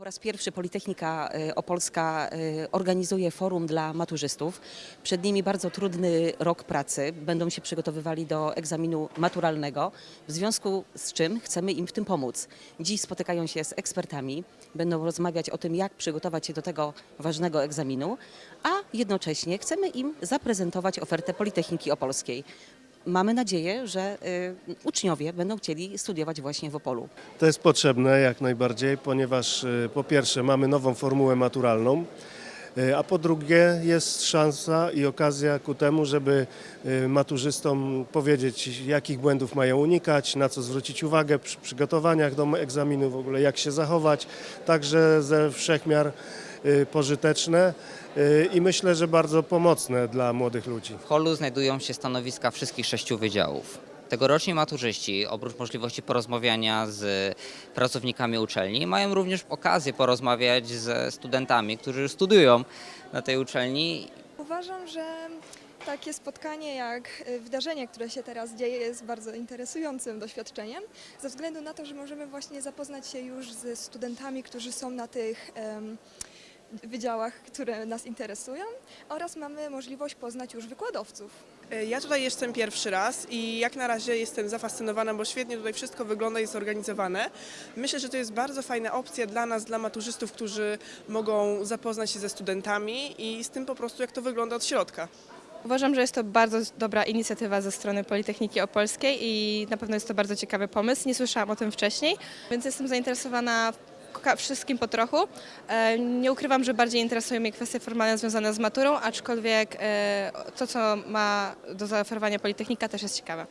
Po raz pierwszy Politechnika y, Opolska y, organizuje forum dla maturzystów. Przed nimi bardzo trudny rok pracy. Będą się przygotowywali do egzaminu maturalnego, w związku z czym chcemy im w tym pomóc. Dziś spotykają się z ekspertami, będą rozmawiać o tym, jak przygotować się do tego ważnego egzaminu, a jednocześnie chcemy im zaprezentować ofertę Politechniki Opolskiej. Mamy nadzieję, że y, uczniowie będą chcieli studiować właśnie w Opolu. To jest potrzebne jak najbardziej, ponieważ y, po pierwsze mamy nową formułę maturalną, a po drugie jest szansa i okazja ku temu, żeby y, maturzystom powiedzieć, jakich błędów mają unikać, na co zwrócić uwagę przy przygotowaniach do egzaminu, w ogóle jak się zachować, także ze wszechmiar y, pożyteczne i myślę, że bardzo pomocne dla młodych ludzi. W holu znajdują się stanowiska wszystkich sześciu wydziałów. Tegoroczni maturzyści, oprócz możliwości porozmawiania z pracownikami uczelni, mają również okazję porozmawiać ze studentami, którzy studiują na tej uczelni. Uważam, że takie spotkanie jak y, wydarzenie, które się teraz dzieje, jest bardzo interesującym doświadczeniem, ze względu na to, że możemy właśnie zapoznać się już ze studentami, którzy są na tych wydziałach, które nas interesują oraz mamy możliwość poznać już wykładowców. Ja tutaj jestem pierwszy raz i jak na razie jestem zafascynowana, bo świetnie tutaj wszystko wygląda i jest zorganizowane. Myślę, że to jest bardzo fajna opcja dla nas, dla maturzystów, którzy mogą zapoznać się ze studentami i z tym po prostu, jak to wygląda od środka. Uważam, że jest to bardzo dobra inicjatywa ze strony Politechniki Opolskiej i na pewno jest to bardzo ciekawy pomysł. Nie słyszałam o tym wcześniej, więc jestem zainteresowana wszystkim po trochu. E, Nie ukrywam, że bardziej interesują mnie kwestie formalne związane z maturą, aczkolwiek e, to, co ma do zaoferowania Politechnika też jest ciekawe.